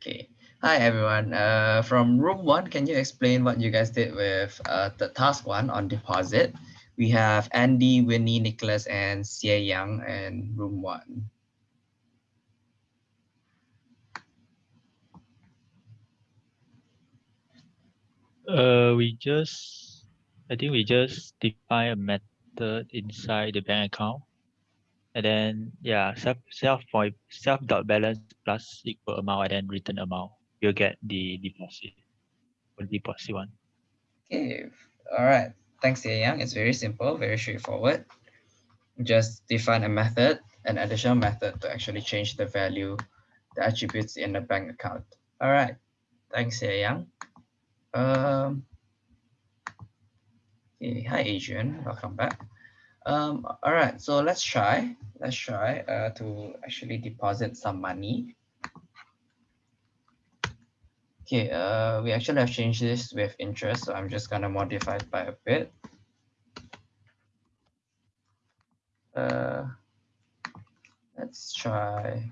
Okay. Hi, everyone. Uh, from room one, can you explain what you guys did with uh, the task one on deposit? We have Andy, Winnie, Nicholas, and Xie Yang in room one. Uh, we just, I think we just define a method inside the bank account. And then, yeah, self, self point, self dot balance plus equal amount and then return amount. You'll get the deposit for the deposit one. Okay. All right. Thanks, Xie Yang. It's very simple, very straightforward. Just define a method, an additional method to actually change the value, the attributes in the bank account. All right. Thanks, Xie Yang. Um, okay. Hi, Adrian. Welcome back. Um, all right, so let's try. Let's try uh, to actually deposit some money. Okay, uh, we actually have changed this with interest, so I'm just gonna modify it by a bit. Uh, let's try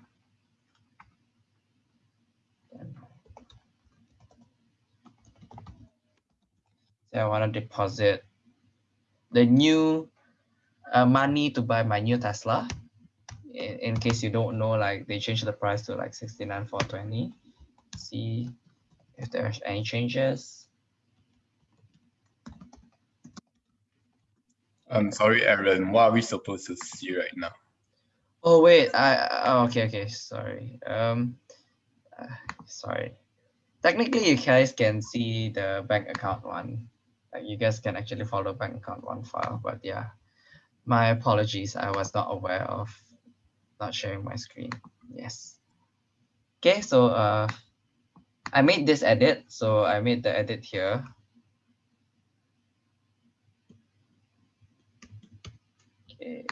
So I want to deposit the new uh, money to buy my new Tesla. In, in case you don't know, like they changed the price to like 69,420. See if there's any changes. I'm sorry, Aaron. What are we supposed to see right now? Oh wait, I oh, okay okay sorry. Um, uh, sorry. Technically, you guys can see the bank account one like you guys can actually follow bank account one file, but yeah, my apologies. I was not aware of not sharing my screen. Yes. Okay, so uh, I made this edit. So I made the edit here. Okay.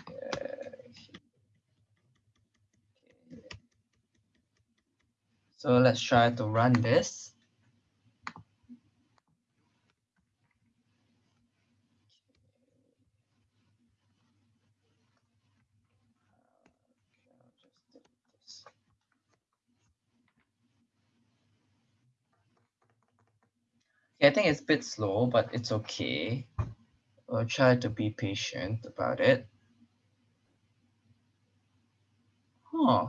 So let's try to run this. I think it's a bit slow, but it's okay. We'll try to be patient about it. Huh.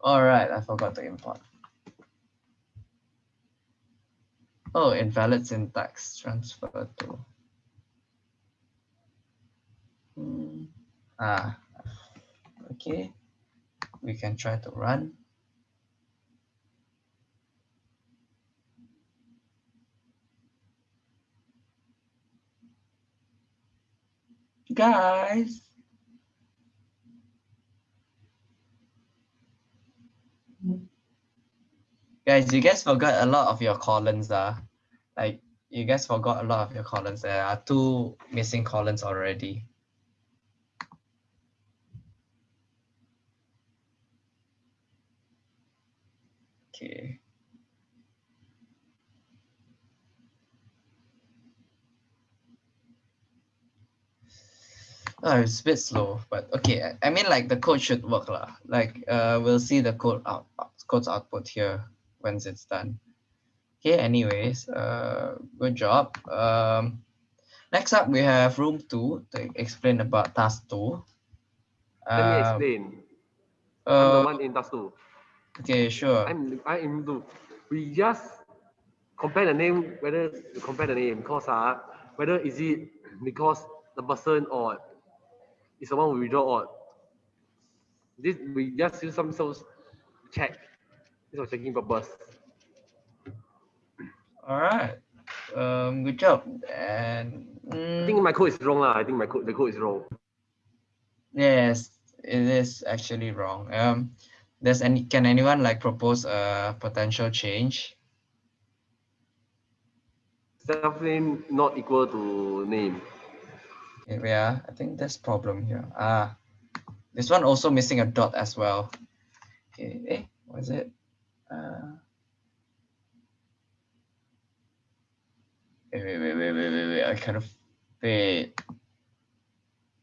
All right, I forgot to import. Oh, invalid syntax transfer to. Hmm. Ah, okay. We can try to run. Guys. Guys, you guys forgot a lot of your columns. Uh. Like, you guys forgot a lot of your columns. There are two missing columns already. Okay. Oh, it's a bit slow, but okay. I mean, like the code should work lah. Like, uh, we'll see the code out, code's output here once it's done. Okay. Anyways, uh, good job. Um, next up we have room two to explain about task two. Let me uh, explain. Uh, I'm the one in task two. Okay, sure. I'm I am the. We just compare the name whether compare the name because uh whether is it because the person or is the one we withdraw on. This we just use some source check. This was checking purpose. All right. Um, good job. And mm, I think my code is wrong. Uh. I think my code the code is wrong. Yes, it is actually wrong. Um, does any can anyone like propose a potential change? Definitely not equal to name. Yeah, I think there's problem here. Ah, this one also missing a dot as well. Okay, eh, what is it? Uh, wait, wait, wait, wait, wait, wait, wait. I kind of wait.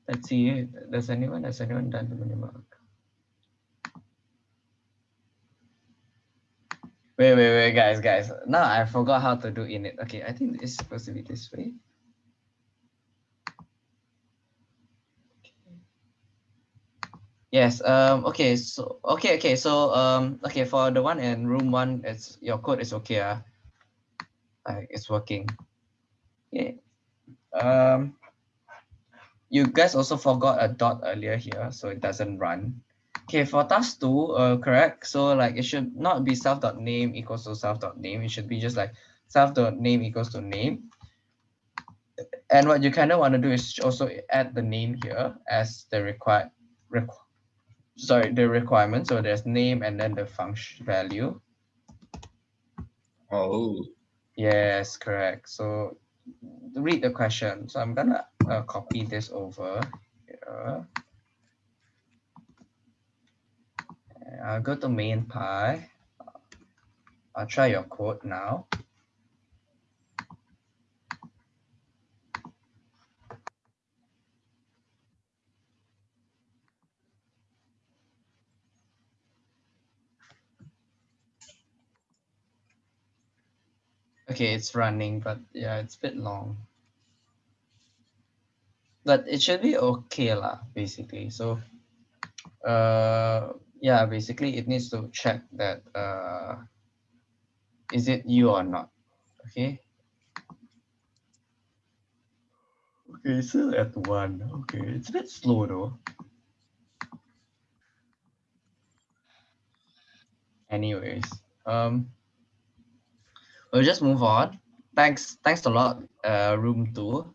Let's see. Does anyone has anyone done the minimark? Wait, wait, wait, guys, guys. Now I forgot how to do init. Okay, I think it's supposed to be this way. Yes, um, okay, so, okay, okay, so, um, okay, for the one in room one, it's, your code is okay, uh, like, it's working. Okay, um, you guys also forgot a dot earlier here, so it doesn't run. Okay, for task two, uh, correct. So like it should not be self dot name equals to self dot name. It should be just like self dot name equals to name. And what you kind of want to do is also add the name here as the required, requ sorry, the requirement. So there's name and then the function value. Oh, Yes, correct. So read the question. So I'm gonna uh, copy this over here. I'll go to main pie. I'll try your code now. Okay, it's running, but yeah, it's a bit long. But it should be okay lah, basically. So, uh, yeah, basically it needs to check that uh, is it you or not, okay? Okay, still at one. Okay, it's a bit slow though. Anyways, um, we'll just move on. Thanks, thanks a lot, uh, room two.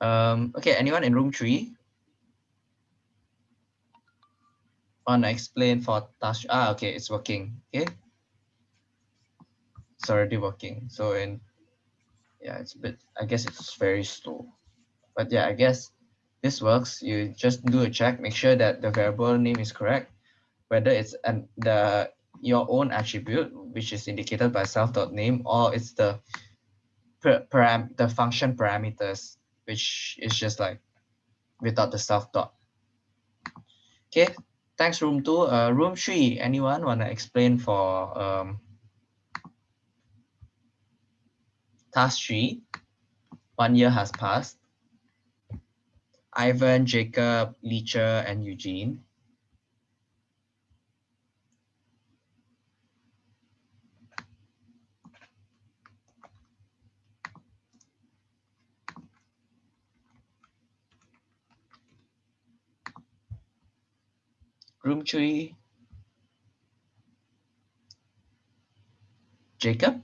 Um, okay, anyone in room three? Wanna explain for task? Ah, okay, it's working. Okay, it's already working. So in, yeah, it's a bit. I guess it's very slow, but yeah, I guess this works. You just do a check, make sure that the variable name is correct, whether it's an the your own attribute, which is indicated by self.name, or it's the param the function parameters, which is just like without the self dot. Okay, thanks room two. Uh, room three, anyone wanna explain for um, task three? One year has passed. Ivan, Jacob, Leacher, and Eugene. Room three. Jacob?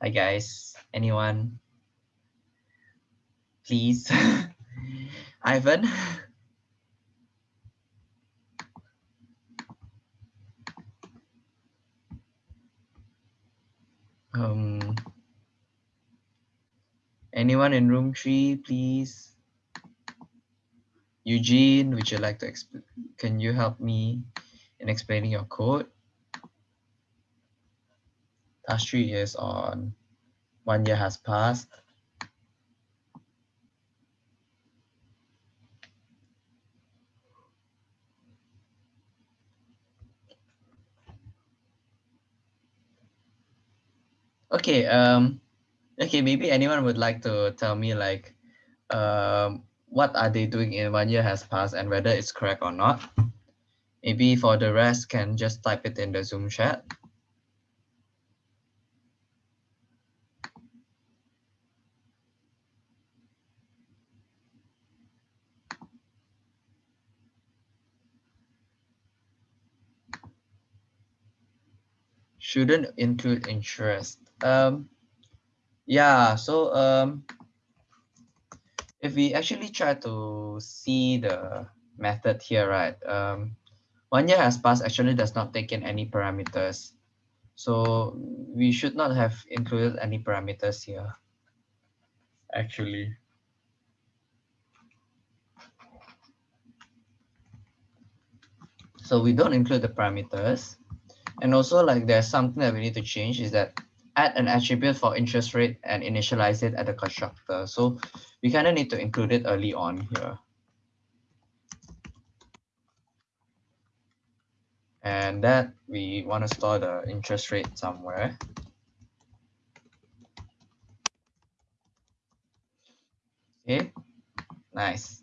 Hi guys, anyone? Please. Ivan? Um, anyone in room three, please? Eugene, would you like to explain? Can you help me in explaining your code? Task three is on one year has passed. Okay, um, okay, maybe anyone would like to tell me like, um, what are they doing in one year has passed and whether it's correct or not. Maybe for the rest can just type it in the Zoom chat. Shouldn't include interest. Um, yeah, so um, if we actually try to see the method here, right? Um, one year has passed actually does not take in any parameters. So we should not have included any parameters here, actually. So we don't include the parameters. And also like there's something that we need to change is that add an attribute for interest rate and initialize it at the constructor. So we kind of need to include it early on here. And that we want to store the interest rate somewhere. Okay, nice.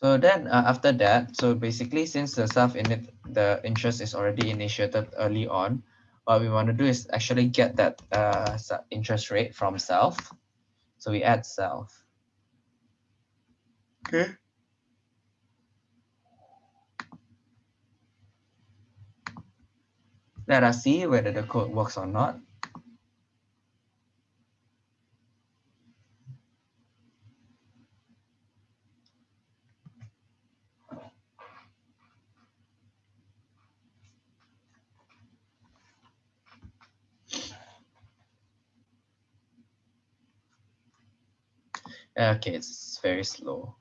So then uh, after that, so basically since the self init the interest is already initiated early on, what we want to do is actually get that uh, interest rate from self. So we add self. Okay. Let us see whether the code works or not. Okay, it's very slow.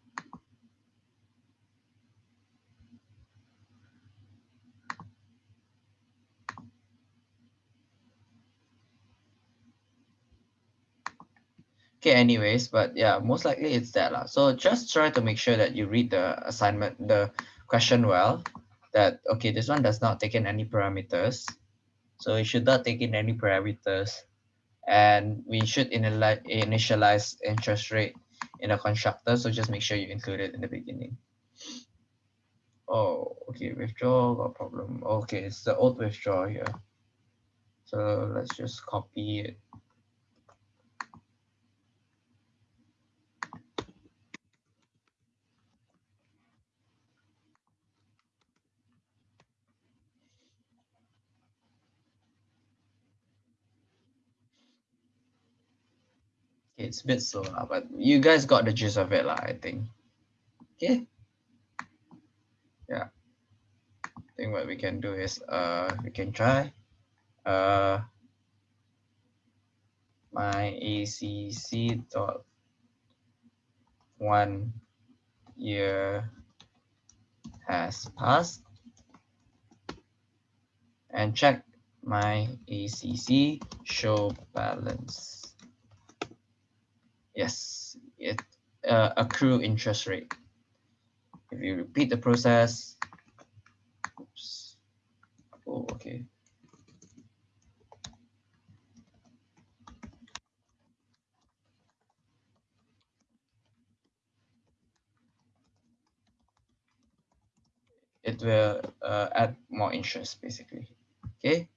Okay, anyways, but yeah, most likely it's that. lah. So just try to make sure that you read the assignment, the question well, that, okay, this one does not take in any parameters. So it should not take in any parameters. And we should initialize interest rate in a constructor. So just make sure you include it in the beginning. Oh, okay, withdraw, got problem. Okay, it's the old withdraw here. So let's just copy it. It's a bit slow, lah, but you guys got the gist of it, lah, I think. Okay. Yeah. I think what we can do is uh we can try uh my ACC dot one year has passed and check my ACC show balance. Yes, it uh, accrue interest rate. If you repeat the process, oops. Oh, okay. It will uh, add more interest basically. Okay,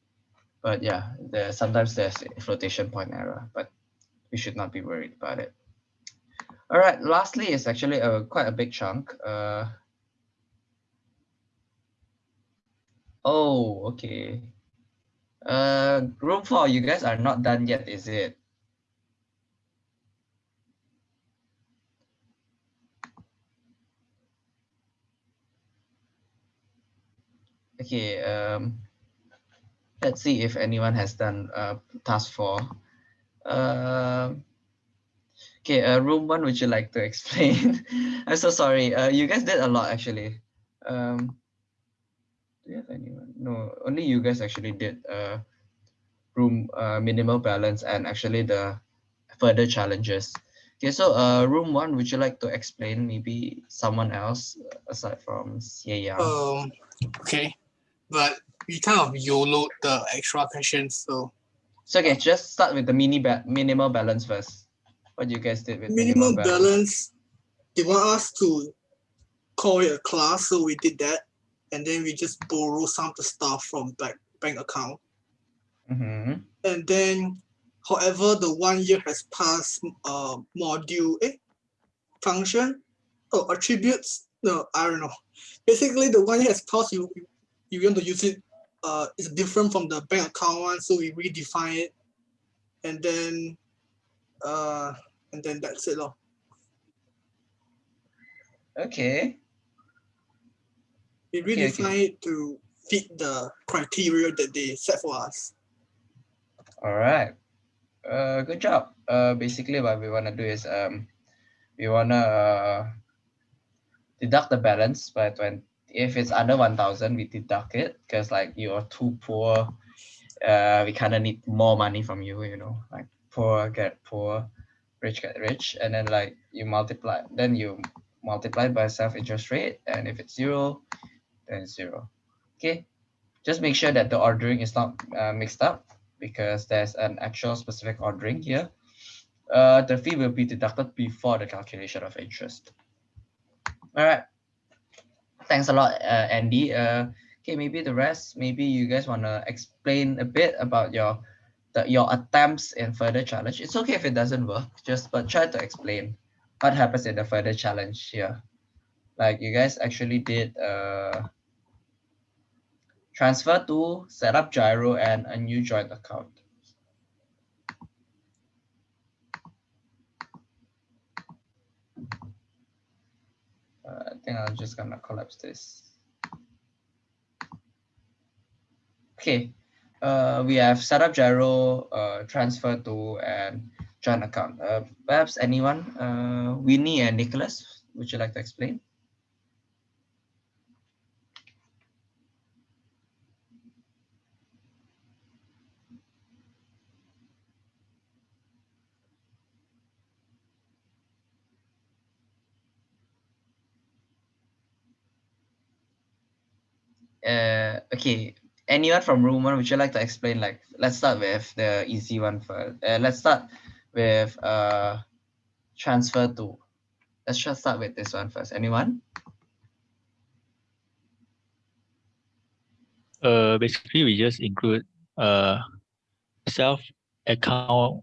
but yeah, there sometimes there's a flotation point error, but we should not be worried about it. All right, lastly, it's actually a quite a big chunk. Uh, oh, okay. Uh, room four, you guys are not done yet, is it? Okay, um, let's see if anyone has done uh, task four. Um, okay, uh, room one, would you like to explain? I'm so sorry. Uh, you guys did a lot actually. Um, do you have anyone? No, only you guys actually did uh, room uh, minimal balance and actually the further challenges. Okay, so uh, room one, would you like to explain? Maybe someone else aside from Xie. Um, okay, but we kind of YOLO the extra questions, so So okay, just start with the mini ba minimal balance first. What you guys did with minimum balance, they want us to call it a class, so we did that, and then we just borrow some of the stuff from bank bank account, Mm-hmm. and then, however, the one year has passed, uh, module eh, function, oh attributes. No, I don't know. Basically, the one year has passed. You you want to use it uh, is different from the bank account one, so we redefine it, and then, uh, and then that's it, lor. Okay. We Okay, okay. redefine it to fit the criteria that they set for us. All right. Uh, good job. Uh, basically what we wanna do is um, we wanna uh, deduct the balance by when if it's under one thousand, we deduct it because like you're too poor. Uh, we kind of need more money from you. You know, like poor get poor, rich get rich, and then like you multiply, then you multiply by self interest rate, and if it's zero, then it's zero. Okay, just make sure that the ordering is not uh, mixed up because there's an actual specific ordering here. Uh, the fee will be deducted before the calculation of interest. All right. Thanks a lot, uh, Andy. Uh, okay, maybe the rest, maybe you guys want to explain a bit about your the, your attempts in further challenge. It's okay if it doesn't work, just but try to explain what happens in the further challenge here. Like you guys actually did uh, transfer to set up GIRO and a new joint account. I think I'm just gonna collapse this. Okay, uh, we have set up GIRO, uh, transfer to and joint account. Uh, perhaps anyone, uh, Winnie and Nicholas, would you like to explain? Uh okay anyone from room one would you like to explain like let's start with the easy one first uh, let's start with uh transfer to let's just start with this one first anyone Uh, basically, we just include uh self account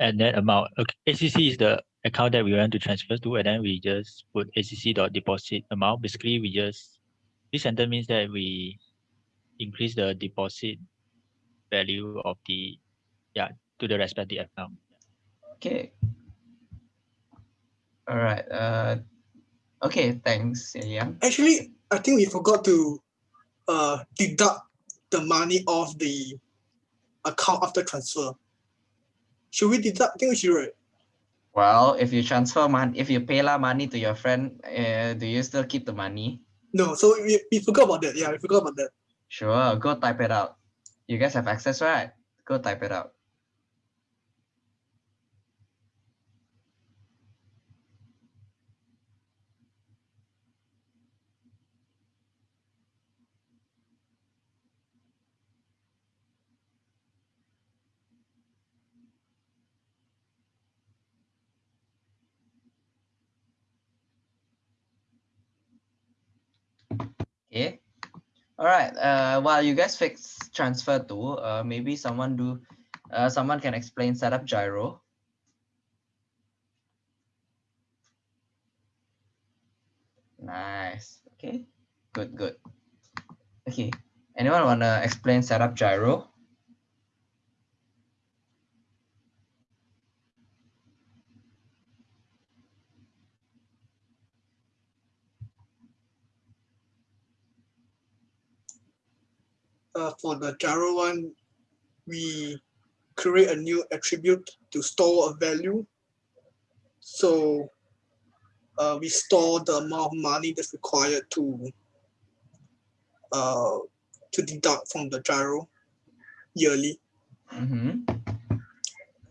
and that amount. Okay, ACC is the account that we want to transfer to, and then we just put ACC dot deposit amount. Basically, we just this sentence means that we increase the deposit value of the yeah to the respective account. okay all right uh okay thanks Yang. Actually, I think we forgot to uh, deduct the money off the account after transfer. Should we deduct? I think we should. Right? well if you transfer money if you pay la money to your friend uh, do you still keep the money No, so we, we forgot about that. Yeah, we forgot about that. Sure, go type it out. You guys have access, right? Go type it out. Okay. All right. Uh, while you guys fix transfer to, uh, maybe someone do, uh, someone can explain setup GIRO. Nice. Okay. Good. Good. Okay. Anyone wanna explain setup GIRO? Uh, for the GIRO one, we create a new attribute to store a value. So uh, we store the amount of money that's required to uh, to deduct from the GIRO yearly. Mm-hmm.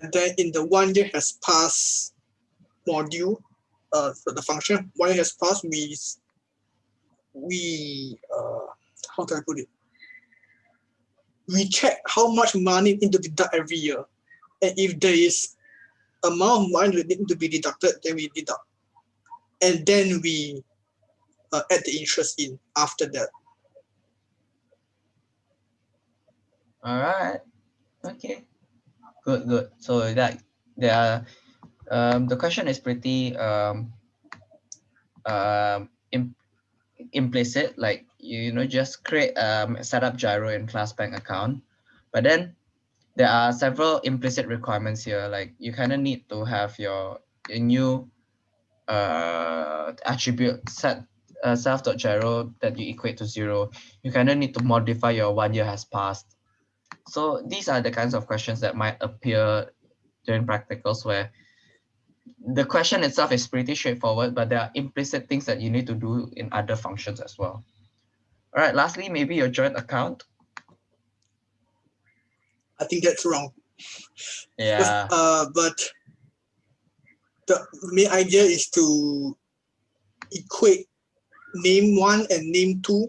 And then in the one year has passed module, uh, for the function, one year has passed, we, we, uh, how do I put it? We check how much money need to deduct every year. And if there is amount of money that need to be deducted, then we deduct. And then we uh, add the interest in after that. All right. Okay. Good, good. So that there are um the question is pretty um um im implicit, like you know, just create um set up GIRO in class bank account. But then there are several implicit requirements here, like you kind of need to have your, your new uh attribute set uh, self.giro that you equate to zero. You kind of need to modify your one year has passed so these are the kinds of questions that might appear during practicals where the question itself is pretty straightforward, but there are implicit things that you need to do in other functions as well. All right, lastly, maybe your joint account. I think that's wrong. Yeah. Uh, but the main idea is to equate name one and name two.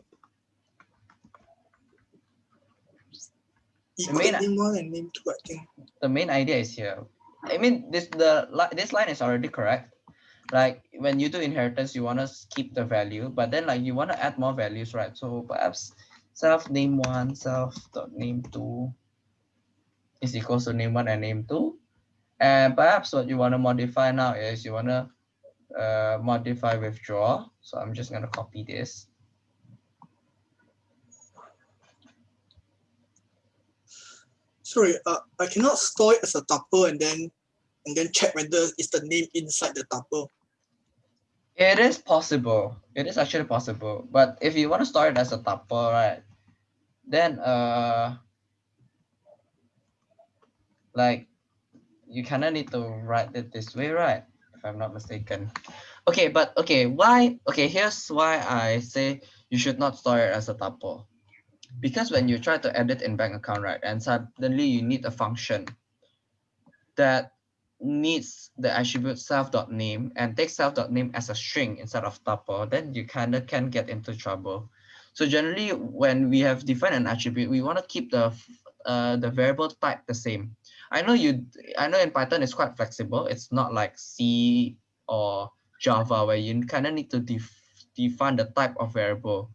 Equate the main, name one and name two, I think. The main idea is here. I mean, this the this line is already correct. Like when you do inheritance, you want to keep the value, but then like you want to add more values, right? So perhaps self name one, self dot name two is equals to name one and name two. And perhaps what you want to modify now is you want to uh, modify withdraw. So I'm just going to copy this. Sorry, uh, I cannot store it as a tuple and then and then check whether it's the name inside the tuple. It is possible. It is actually possible. But if you want to store it as a tuple, right? Then uh like you kind of need to write it this way, right? If I'm not mistaken. Okay, but okay, why? Okay, here's why I say you should not store it as a tuple. Because when you try to edit in bank account, right, and suddenly you need a function that needs the attribute self.name and take self.name as a string instead of tuple, then you kind of can get into trouble. So generally, when we have defined an attribute, we want to keep the uh, the variable type the same. I know you. I know in Python it's quite flexible. It's not like C or Java where you kind of need to def define the type of variable,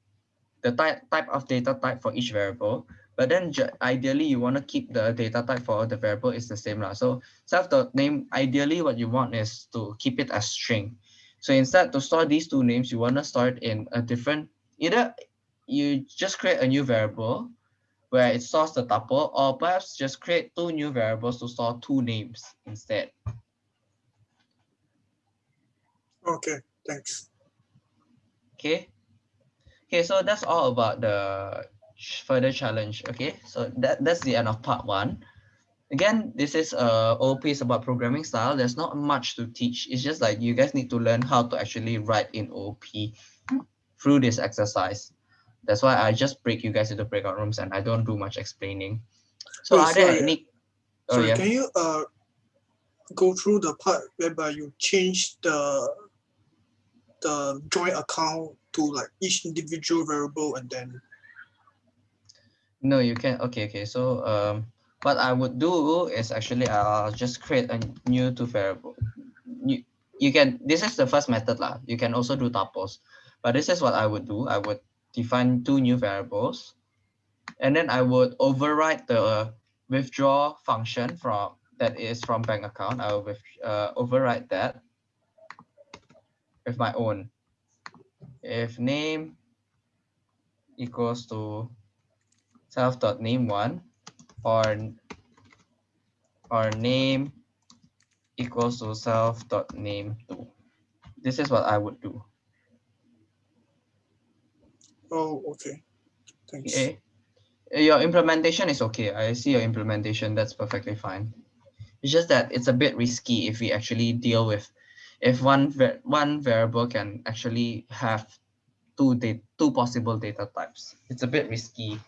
the type type of data type for each variable. But then ideally you want to keep the data type for the variable is the same lah. So self dot name ideally what you want is to keep it as string. So instead to store these two names, you want to store it in a different either you just create a new variable where it stores the tuple, or perhaps just create two new variables to store two names instead. Okay, thanks. Okay. Okay, so that's all about the further challenge. Okay, so that, that's the end of part one. Again, this is a OP is about programming style. There's not much to teach. It's just like you guys need to learn how to actually write in OP through this exercise. That's why I just break you guys into breakout rooms and I don't do much explaining. So Wait, are there sorry, any? Oh Sorry, yeah. can you uh go through the part whereby you change the the joint account to like each individual variable and then No, you can. Okay, okay. So um, what I would do is actually I'll just create a new two variable. You you can. This is the first method lah. You can also do tuples, but this is what I would do. I would define two new variables, and then I would override the withdraw function from that is from bank account. I will with, uh, override that with my own. If name equals to self dot name one or or name equals to self dot name two. This is what I would do. oh okay. Thanks. Okay. Your implementation is okay. I see your implementation. That's perfectly fine. It's just that it's a bit risky if we actually deal with if one one variable can actually have two da- two possible data types. It's a bit risky.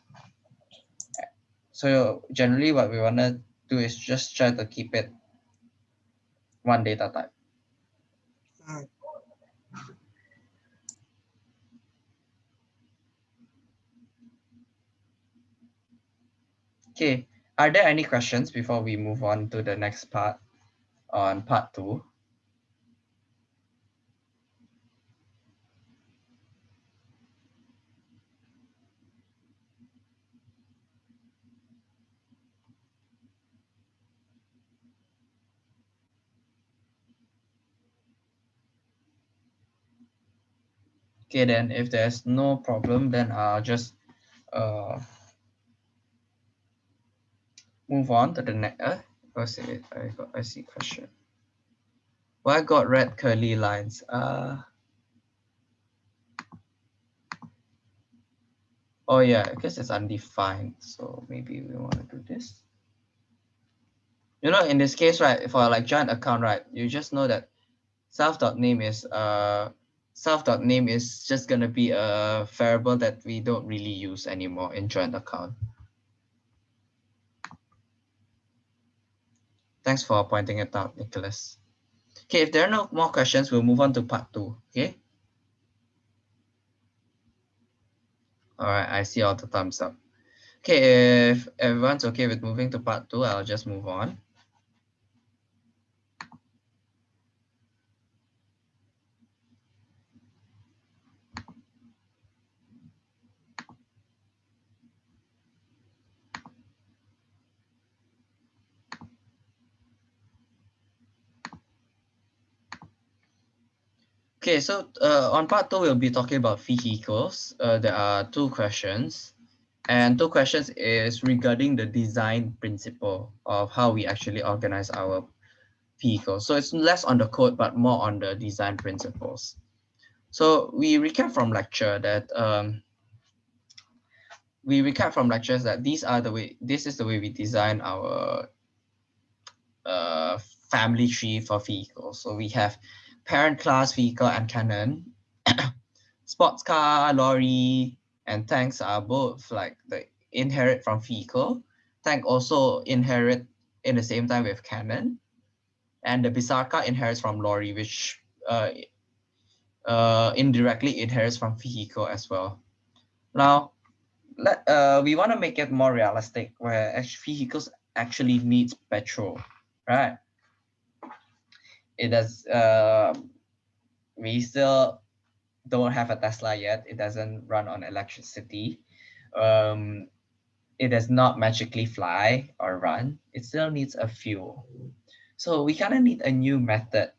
So generally what we want to do is just try to keep it one data type. Okay, are there any questions before we move on to the next part on part two? Okay, then if there's no problem, then I'll just uh, move on to the next. Uh, what's it? I got. I see question. Why I got red curly lines? Uh. Oh yeah, because it's undefined. So maybe we want to do this. You know, in this case, right, for like joint account, right, you just know that self.name is uh self.name is just gonna be a variable that we don't really use anymore in joint account. Thanks for pointing it out, Nicholas. Okay, if there are no more questions, we'll move on to part two, okay? All right, I see all the thumbs up. Okay, if everyone's okay with moving to part two, I'll just move on. Okay, so uh, on part two, we'll be talking about vehicles. Uh, there are two questions. And two questions is regarding the design principle of how we actually organize our vehicles. So it's less on the code, but more on the design principles. So we recap from lecture that um, we recap from lectures that these are the way, this is the way we design our uh, family tree for vehicles. So we have parent class vehicle and cannon, sports car, lorry, and tanks are both like the inherit from vehicle. Tank also inherit in the same time with cannon. And the Bisarca inherits from lorry, which uh, uh, indirectly inherits from vehicle as well. Now, let, uh, we want to make it more realistic where vehicles actually needs petrol, right? It does, uh, we still don't have a Tesla yet. It doesn't run on electricity. Um, it does not magically fly or run. It still needs a fuel. So we kind of need a new method,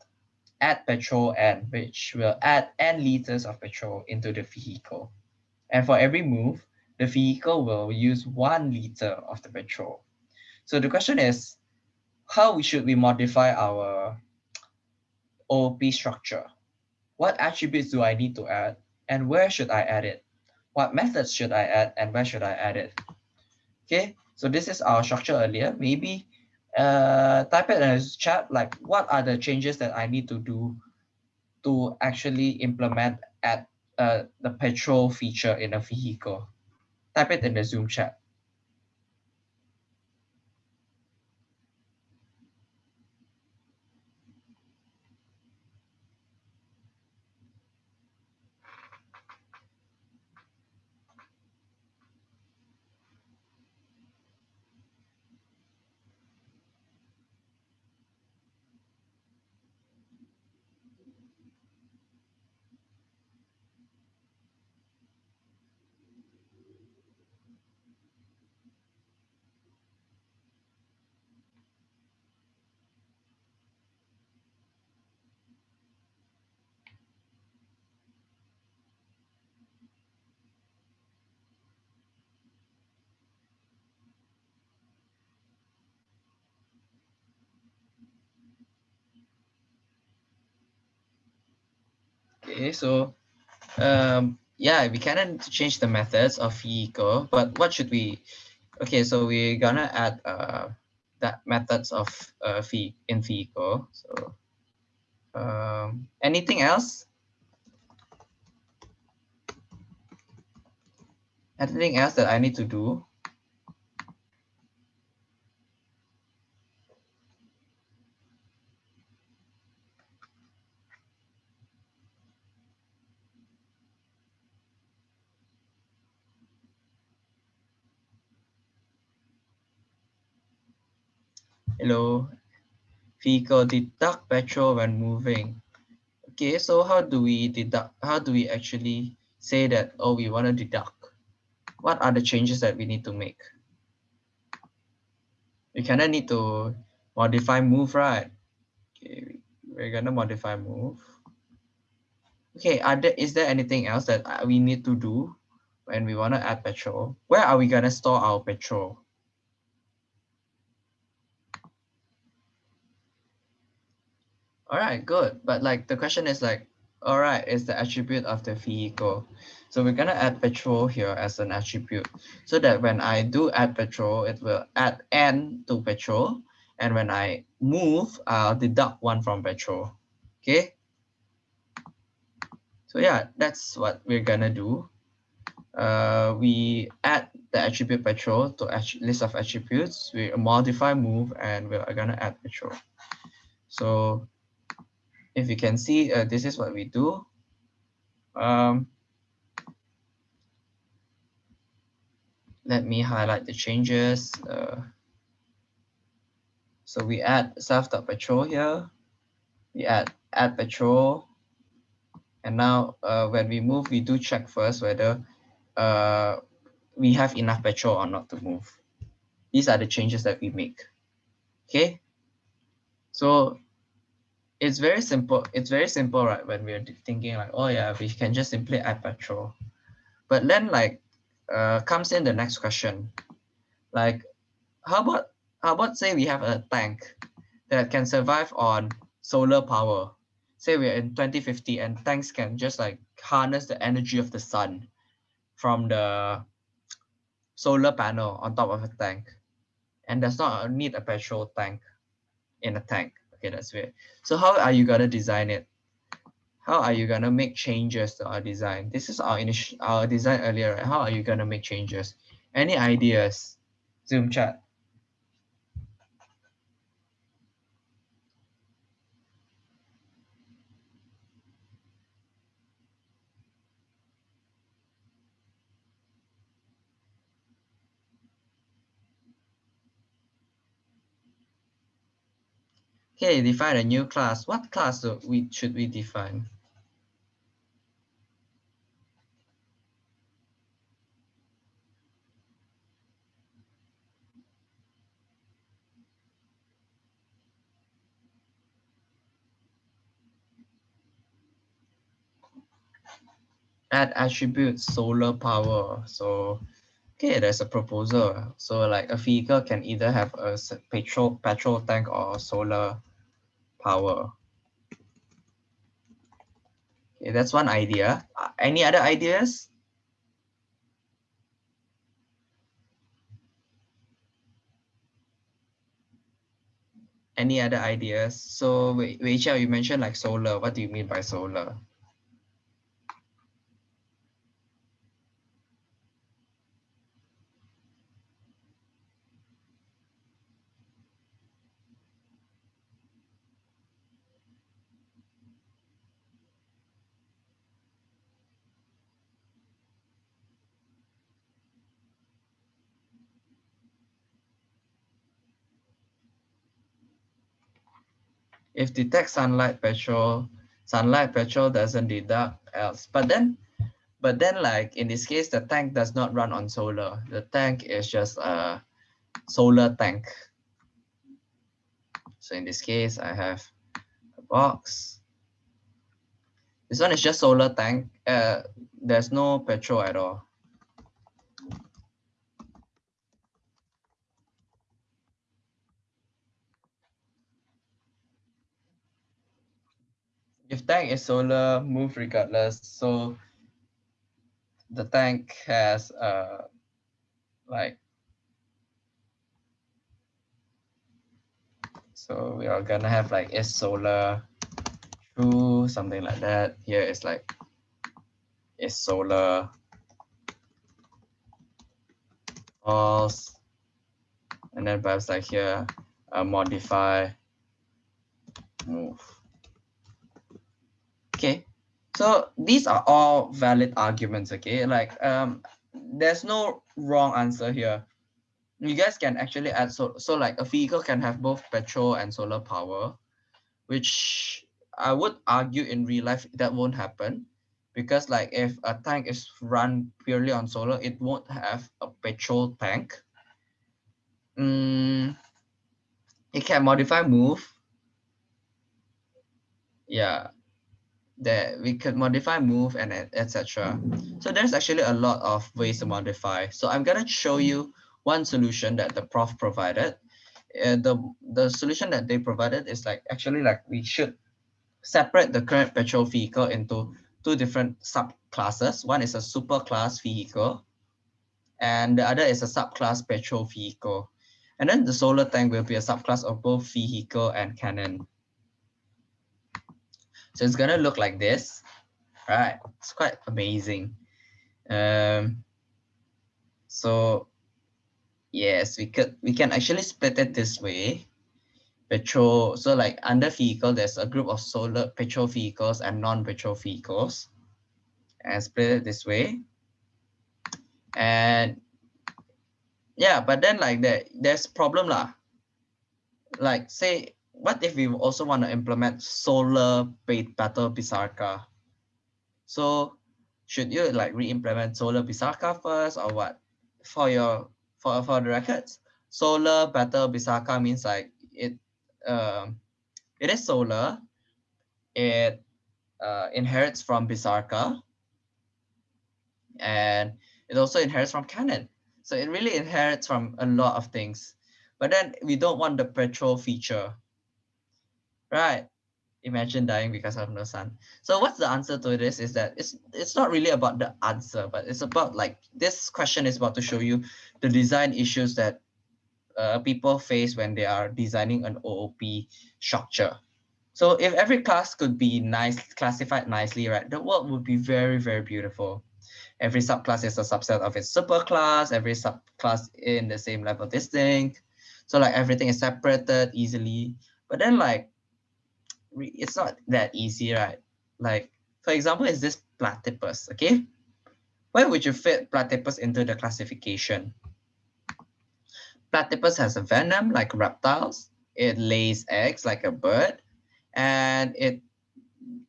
add petrol and which will add n liters of petrol into the vehicle. And for every move, the vehicle will use one liter of the petrol. So the question is, how should we modify our OOP structure? What attributes do I need to add and where should I add it? What methods should I add and where should I add it? Okay, so this is our structure earlier. Maybe uh, type it in the chat, like what are the changes that I need to do to actually implement at uh, the petrol feature in a vehicle. Type it in the Zoom chat. Okay, so um, yeah, we can change the methods of vehicle, but what should we? Okay, so we're gonna add uh, that methods of uh, in vehicle. So um, anything else? Anything else that I need to do? Hello. Vehicle deduct petrol when moving. Okay, so how do we deduct? How do we actually say that, oh, we want to deduct? What are the changes that we need to make? We kind of need to modify move, right? Okay, we're gonna modify move. Okay, are there, is there anything else that uh, we need to do when we want to add petrol? Where are we gonna store our petrol? All right good. But like the question is like all right is the attribute of the vehicle. So we're gonna add petrol here as an attribute so that when i do add petrol it will add n to petrol. And when i move i'll deduct one from petrol. Okay? So yeah that's what we're gonna do. Uh, we add the attribute petrol to list of attributes. We modify move and we're gonna add petrol. So if you can see, uh, this is what we do. Um, let me highlight the changes. Uh, so we add self.petrol here. We add add petrol. And now uh, when we move, we do check first whether uh, we have enough petrol or not to move. These are the changes that we make. Okay. So it's very simple. It's very simple, right? When we're thinking like, oh yeah, we can just simply add petrol. But then like uh, comes in the next question. Like, how about how about say we have a tank that can survive on solar power? Say we're in 2050 and tanks can just like harness the energy of the sun from the solar panel on top of a tank. And does not need a petrol tank in a tank. Okay, that's weird. So how are you gonna design it? How are you gonna make changes to our design? This is our initial our design earlier, right? How are you gonna make changes? Any ideas? Zoom chat. Okay, define a new class. What class we should we define? Add attribute solar power. So okay, there's a proposal. So like a vehicle can either have a petrol petrol tank or solar power. Okay, that's one idea. Uh, any other ideas? Any other ideas? So Rachel, you mentioned like solar. What do you mean by solar? If detect sunlight petrol sunlight petrol doesn't deduct else. But then but then like in this case the tank does not run on solar. The tank is just a solar tank. So in this case i have a box. This one is just solar tank. Uh there's no petrol at all if tank is solar, move regardless. So the tank has uh like so we are gonna have like is solar true something like that. Here is like is solar false and then perhaps like here uh, modify move Okay, so these are all valid arguments, okay? Like um, there's no wrong answer here. You guys can actually add, so, so like a vehicle can have both petrol and solar power, which I would argue in real life that won't happen because like if a tank is run purely on solar, it won't have a petrol tank. Mm, it can modify move. Yeah, that we could modify move and etc. So there's actually a lot of ways to modify. So I'm gonna show you one solution that the prof provided. Uh, the the solution that they provided is like actually like we should separate the current petrol vehicle into two different subclasses. One is a superclass vehicle, and the other is a subclass petrol vehicle. And then the solar tank will be a subclass of both vehicle and cannon. So it's gonna look like this, right? It's quite amazing. Um, so yes, we could we can actually split it this way. Petrol, so like under vehicle, there's a group of solar petrol vehicles and non-petrol vehicles. And split it this way. And yeah, but then like that, there's problem lah. Like say, what if we also want to implement solar ba- battle Bisarca? So should you like re-implement solar Bisarca first or what? For your for for the records, solar battle Bisarca means like it um it is solar. It uh, inherits from Bisarca and it also inherits from cannon. So it really inherits from a lot of things. But then we don't want the petrol feature. Right. Imagine dying because of no sun. So what's the answer to this is that it's it's not really about the answer, but it's about like this question is about to show you the design issues that uh, people face when they are designing an OOP structure. So if every class could be nice, classified nicely, right, the world would be very, very beautiful. Every subclass is a subset of its superclass, every subclass in the same level distinct. So like everything is separated easily. But then like, it's not that easy, right? Like, for example, is this platypus, okay? Where would you fit platypus into the classification? Platypus has a venom like reptiles. It lays eggs like a bird. And it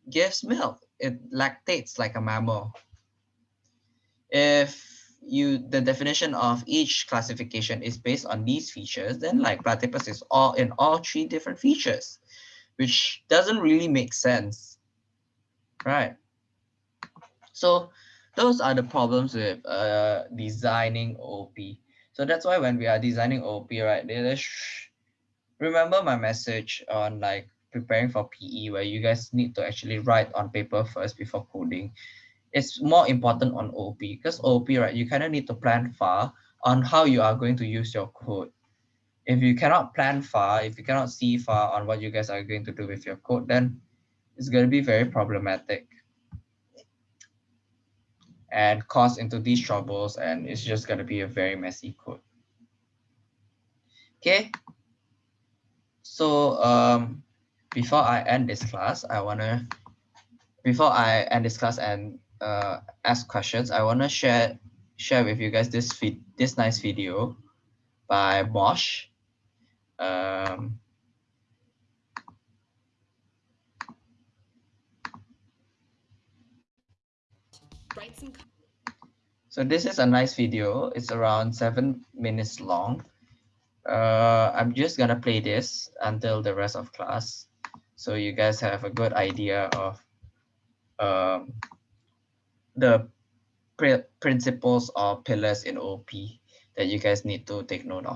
gives milk. It lactates like a mammal if you the definition of each classification is based on these features, then like platypus is all in all three different features, which doesn't really make sense, right? So those are the problems with uh, designing OP. So that's why when we are designing OP, right, remember my message on like preparing for PE where you guys need to actually write on paper first before coding it's more important on OP because OP, right, you kind of need to plan far on how you are going to use your code. If you cannot plan far, if you cannot see far on what you guys are going to do with your code, then it's going to be very problematic and cause into these troubles and it's just going to be a very messy code. Okay. So um, before I end this class, I want to, before I end this class and uh, ask questions, I want to share share with you guys this vid this nice video by Mosh. Um, so this is a nice video. It's around seven minutes long. Uh, I'm just gonna play this until the rest of class, so you guys have a good idea of um, the principles or pillars in OP that you guys need to take note of.